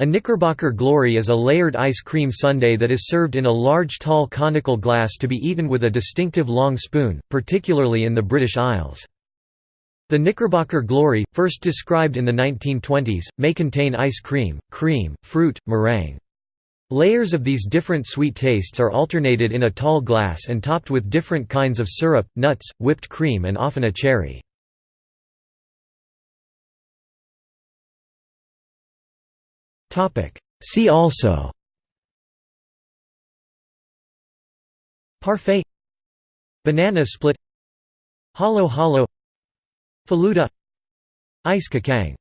A Knickerbocker Glory is a layered ice cream sundae that is served in a large tall conical glass to be eaten with a distinctive long spoon, particularly in the British Isles. The Knickerbocker Glory, first described in the 1920s, may contain ice cream, cream, fruit, meringue. Layers of these different sweet tastes are alternated in a tall glass and topped with different kinds of syrup, nuts, whipped cream and often a cherry. See also. Parfait. Banana split. Halo-halo Faluda. Ice Kacang